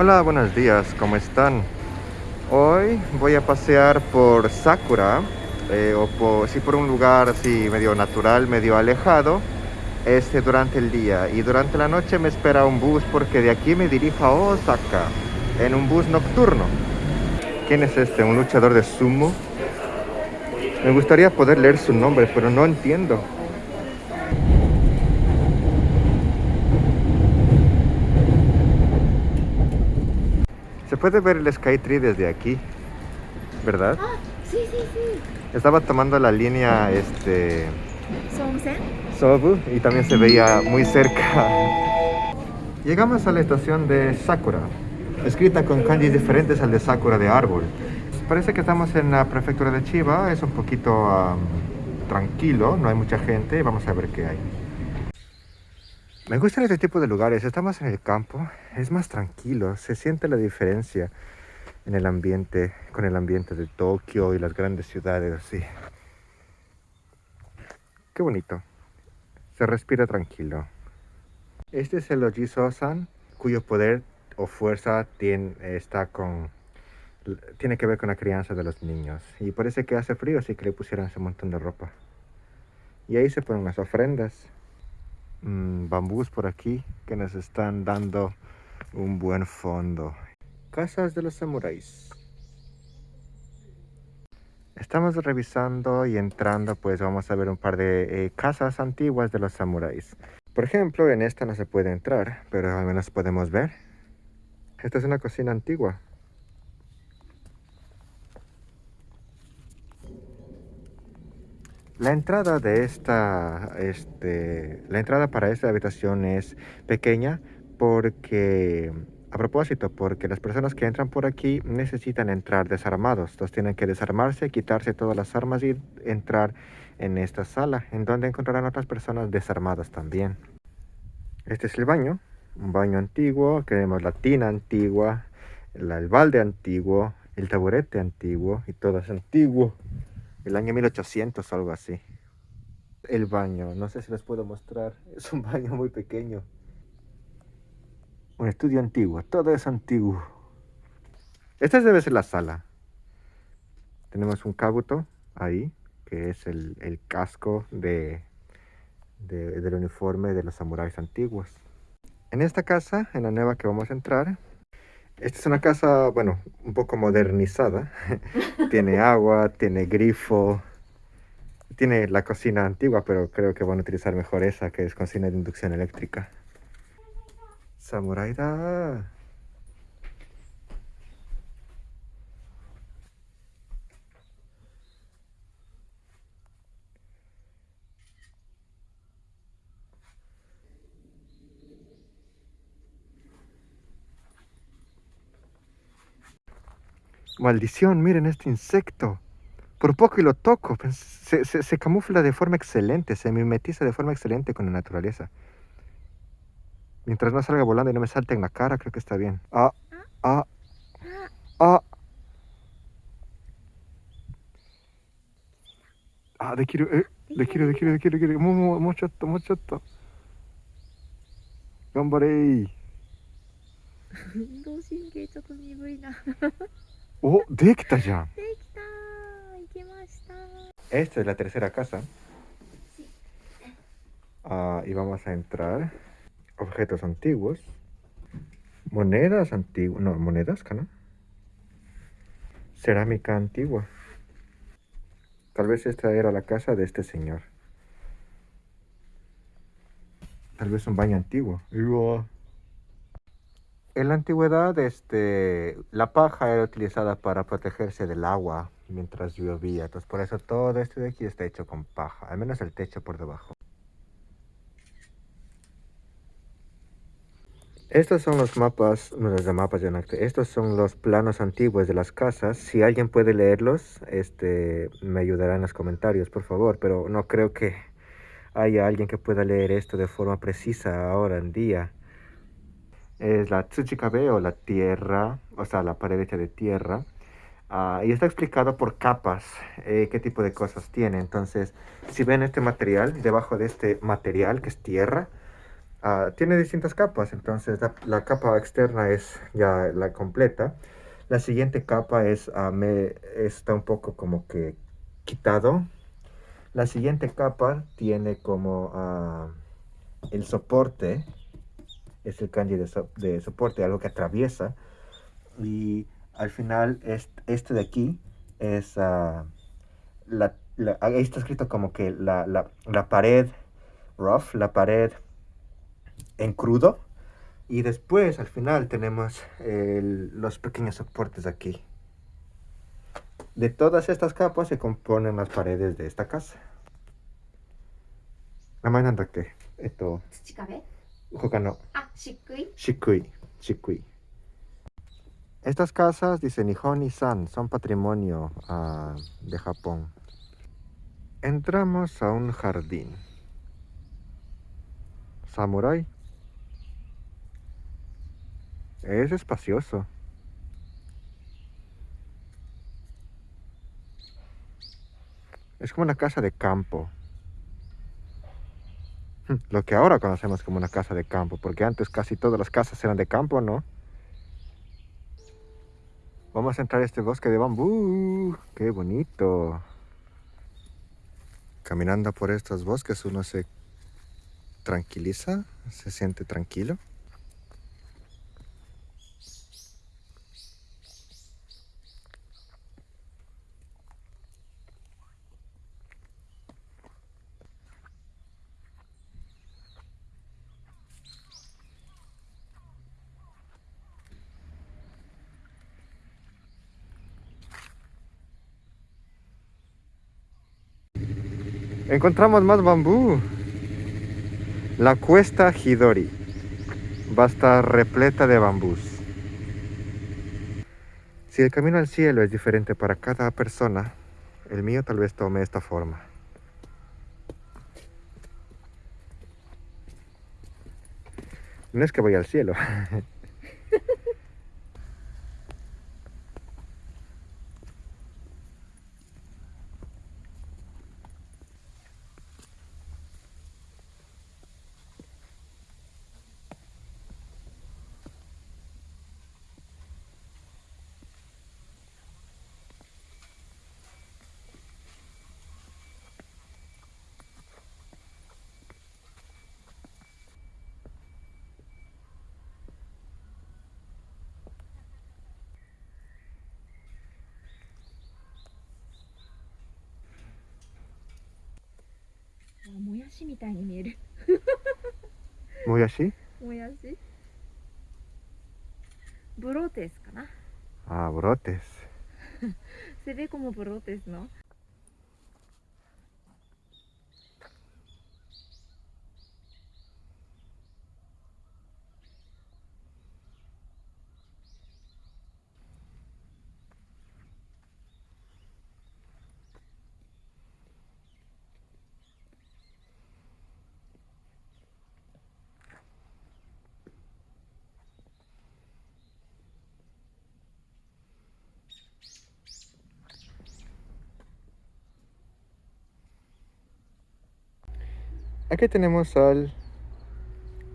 Hola, buenos días, ¿cómo están? Hoy voy a pasear por Sakura, eh, o por, por un lugar así medio natural, medio alejado, este, durante el día. Y durante la noche me espera un bus porque de aquí me dirijo a Osaka, en un bus nocturno. ¿Quién es este? ¿Un luchador de sumo? Me gustaría poder leer su nombre, pero no entiendo. Puede ver el Skytree desde aquí, ¿verdad? Ah, sí, sí, sí. Estaba tomando la línea este Sonsen. Sobu y también se veía muy cerca. Llegamos a la estación de Sakura, escrita con kanjis diferentes al de Sakura de árbol. Parece que estamos en la prefectura de Chiba, es un poquito am, tranquilo, no hay mucha gente, vamos a ver qué hay. Me gustan este tipo de lugares, estamos en el campo, es más tranquilo, se siente la diferencia en el ambiente, con el ambiente de Tokio y las grandes ciudades así. Qué bonito, se respira tranquilo. Este es el Ojiso-san, cuyo poder o fuerza tiene, está con, tiene que ver con la crianza de los niños. Y parece que hace frío, así que le pusieron ese montón de ropa. Y ahí se ponen las ofrendas mm, bambús por aquí que nos están dando un buen fondo. Casas de los samuráis. Estamos revisando y entrando, pues vamos a ver un par de eh, casas antiguas de los samuráis. Por ejemplo, en esta no se puede entrar, pero al menos podemos ver. Esta es una cocina antigua. La entrada de esta, este, la entrada para esta habitación es pequeña porque, a propósito, porque las personas que entran por aquí necesitan entrar desarmados. Entonces tienen que desarmarse, quitarse todas las armas y entrar en esta sala, en donde encontrarán otras personas desarmadas también. Este es el baño, un baño antiguo, tenemos la tina antigua, el balde antiguo, el taburete antiguo y todo es antiguo. El año 1800 o algo así. El baño, no sé si les puedo mostrar, es un baño muy pequeño. Un estudio antiguo, todo es antiguo. Esta debe ser la sala. Tenemos un kabuto ahí, que es el, casco de- del uniforme de los samuráis antiguos. En esta casa, en la nueva que vamos a entrar, esta es una casa, bueno, un poco modernizada. tiene agua, tiene grifo, tiene la cocina antigua, pero creo que van a utilizar mejor esa, que es cocina de inducción eléctrica. Samurai da. Maldición, miren este insecto. Por poco y lo toco. pues, Se, se- se camufla de forma excelente, se mimetiza de forma excelente con la naturaleza. Mientras no salga volando y no me salte en la cara, creo que está bien. Ah, ah, ah. Ah, de quiero, eh, de quiero, de quiero, de quiero, de quiero. Mo, mo, mo, chatto, mo, chatto. Gambarei. 運動神経ちょっと鈍いな。 Oh, できたじゃん。できたー。行けましたー。 Esta es la tercera casa. Ah, y vamos a entrar. Objetos antiguos. Monedas antiguas. No, monedas, ¿no? Cerámica antigua. Tal vez esta era la casa de este señor. Tal vez un baño antiguo. En la antigüedad, este, la paja era utilizada para protegerse del agua mientras llovía. Entonces, por eso todo esto de aquí está hecho con paja, al menos el techo por debajo. Estos son los mapas, no los de mapas de estos son los planos antiguos de las casas. Si alguien puede leerlos, este, me ayudará en los comentarios, por favor. Pero no creo que haya alguien que pueda leer esto de forma precisa ahora en día. Es la Tsuchikabe o la tierra, o sea, la pared hecha de tierra. Ah, y está explicado por capas eh, qué tipo de cosas tiene. Entonces, si ven este material, debajo de este material que es tierra, Ah, tiene distintas capas, entonces la, capa externa es ya la completa. La siguiente capa es, uh, me, está un poco como que quitado. La siguiente capa tiene como el soporte, es el kanji de, so, de, soporte, algo que atraviesa. Y al final este, este de aquí es, uh, la, la, ahí está escrito como que la, la, la pared rough, la pared en crudo. Y después, al final, tenemos el, los pequeños soportes aquí. De todas estas capas se componen las paredes de esta casa. 名前なんだっけえっと土壁 他のあ漆喰漆喰漆喰 Estas casas, dice Nihon y San, son patrimonio uh, de Japón. Entramos a un jardín. Samurai. Es espacioso. Es como una casa de campo. Lo que ahora conocemos como una casa de campo, porque antes casi todas las casas eran de campo, ¿no? Vamos a entrar a este bosque de bambú. ¡Qué bonito! Caminando por estos bosques uno se tranquiliza, se siente tranquilo. Encontramos más bambú. La cuesta Hidori va a estar repleta de bambús. Si el camino al cielo es diferente para cada persona, el mío tal vez tome esta forma. No es que vaya al cielo. しみたいに見える。もやし？もやし。ブローテスかな。ああブローテス。セベコもブローテスの。Aquí tenemos al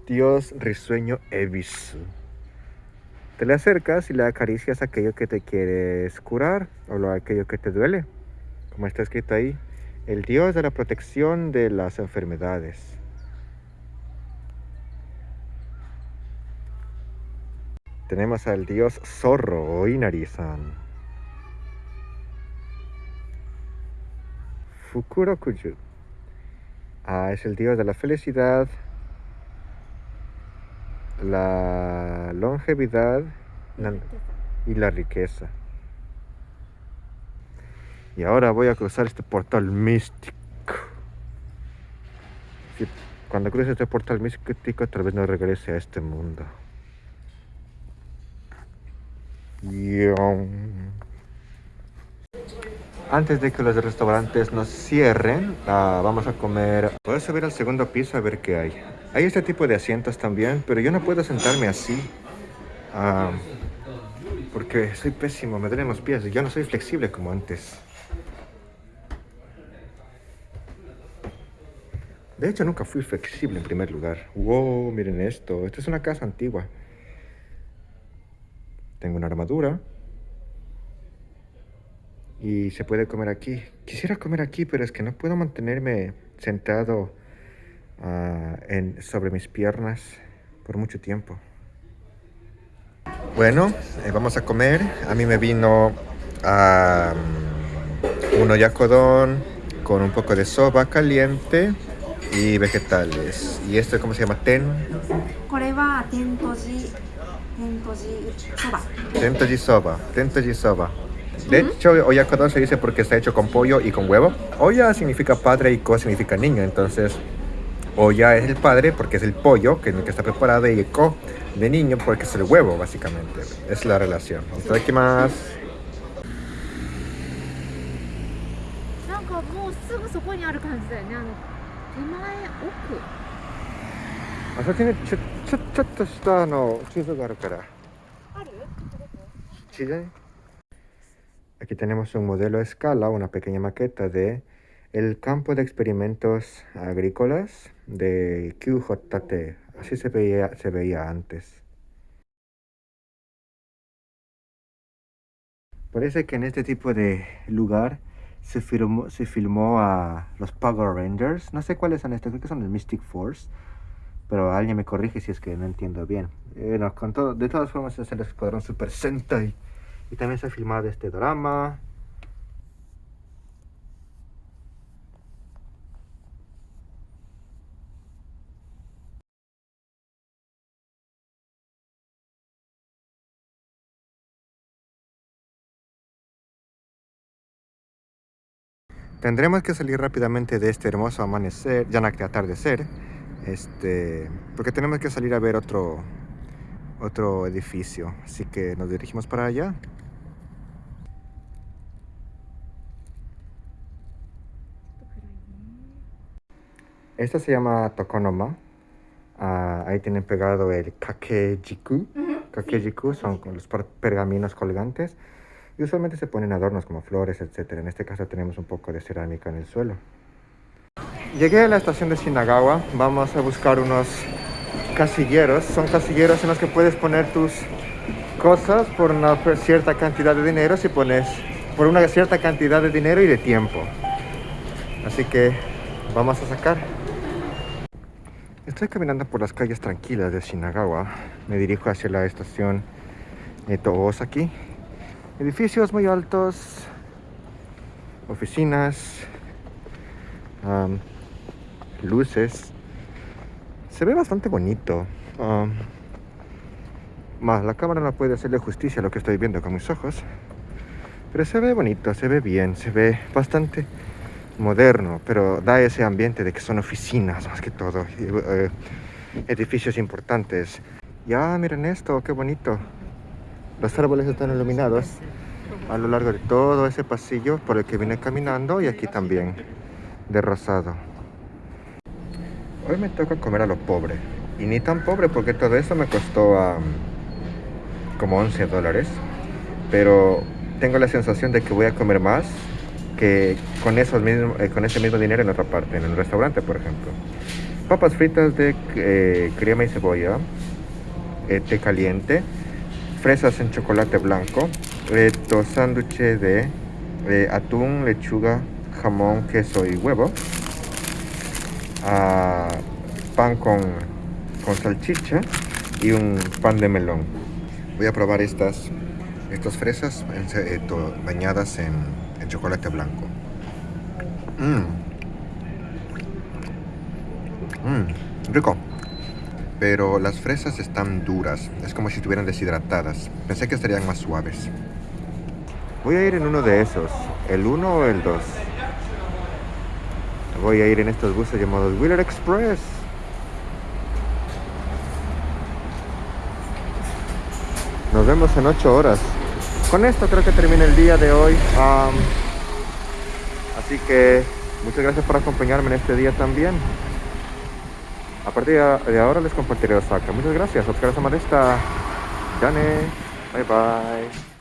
dios risueño Ebisu. Te le acercas y le acaricias aquello que te quieres curar o aquello que te duele. Como está escrito ahí, el dios de la protección de las enfermedades. Tenemos al dios zorro o Inari-san. Fukurokuju. Ah, es el dios de la felicidad, la longevidad la, y la riqueza. Y ahora voy a cruzar este portal místico. Si, cuando cruce este portal místico, tal vez no regrese a este mundo. Antes de que los restaurantes nos cierren, uh, vamos a comer. A subir al segundo piso a ver qué hay. Hay este tipo de asientos también, pero yo no puedo sentarme así. Uh, porque soy pésimo, me duelen los pies. Yo no soy flexible como antes. De hecho, nunca fui flexible en primer lugar. Wow, miren esto. Esta es una casa antigua. Tengo una armadura y se puede comer aquí. Quisiera comer aquí, pero es que no puedo mantenerme sentado ah, sobre mis piernas por mucho tiempo. Bueno, eh, vamos a comer. A mí me vino un con un poco de soba caliente y vegetales. ¿Y esto cómo se llama? Ten. Tentoji soba. Tentoji soba. Tentoji soba. De hecho, oyakodon se dice porque está hecho con pollo y con huevo. Oya significa padre y ko significa niño. Entonces, oya es el padre porque es el pollo que, que está preparado y ko de niño porque es el huevo, básicamente. Es la relación. Aquí tenemos un modelo a escala, una pequeña maqueta de el campo de experimentos agrícolas de QJT. Así se veía, se veía antes. Parece que en este tipo de lugar se filmó, se filmó a los Power Rangers. No sé cuáles son estos, creo que son el Mystic Force. Pero alguien me corrige si es que no entiendo bien. Eh, con todo, de todas formas es el Escuadrón Super Sentai. Y también se ha filmado este drama. Tendremos que salir rápidamente de este hermoso amanecer, ya no atardecer, este, porque tenemos que salir a ver otro, otro edificio. Así que nos dirigimos para allá. Esta se llama Tokonoma. Ah, ahí tienen pegado el Kakejiku. Kakejiku son los per- pergaminos colgantes. Y usualmente se ponen adornos como flores, etc. En este caso tenemos un poco de cerámica en el suelo. Llegué a la estación de Shinagawa. Vamos a buscar unos casilleros. Son casilleros en los que puedes poner tus cosas por una cierta cantidad de dinero si pones por una cierta cantidad de dinero y de tiempo. Así que vamos a sacar. Estoy caminando por las calles tranquilas de Shinagawa. Me dirijo hacia la estación de Toosaki. Edificios muy altos, oficinas, luces. Se ve bastante bonito. am, más, la cámara no puede hacerle justicia a lo que estoy viendo con mis ojos. Pero se ve bonito, se ve bien, se ve bastante moderno, pero da ese ambiente de que son oficinas más que todo, eh, edificios importantes. Ya, miren esto, qué bonito. Los árboles están iluminados a lo largo de todo ese pasillo por el que vine caminando y aquí también, de rosado. Hoy me toca comer a lo pobre. Y ni tan pobre porque todo eso me costó como 11 dólares. Pero tengo la sensación de que voy a comer más que con, esos mismos, eh, con ese mismo dinero en otra parte, en el restaurante, por ejemplo. Papas fritas de eh, crema y cebolla, eh, té caliente, fresas en chocolate blanco, estos sándwiches de eh, atún, lechuga, jamón, queso y huevo, pan con, con salchicha y un pan de melón. Voy a probar estas, estas fresas eh, bañadas en, en chocolate blanco. Mmm. Mmm, rico. Pero las fresas están duras. Es como si estuvieran deshidratadas. Pensé que estarían más suaves. Voy a ir en uno de esos. ¿El 1 o el 2? Voy a ir en estos buses llamados Wheeler Express. Nos vemos en 8 horas. Con esto creo que termina el día de hoy. Así que muchas gracias por acompañarme en este día también. A partir de ahora les compartiré Osaka. Muchas gracias. Oscar Samadesta. Dane. Bye bye.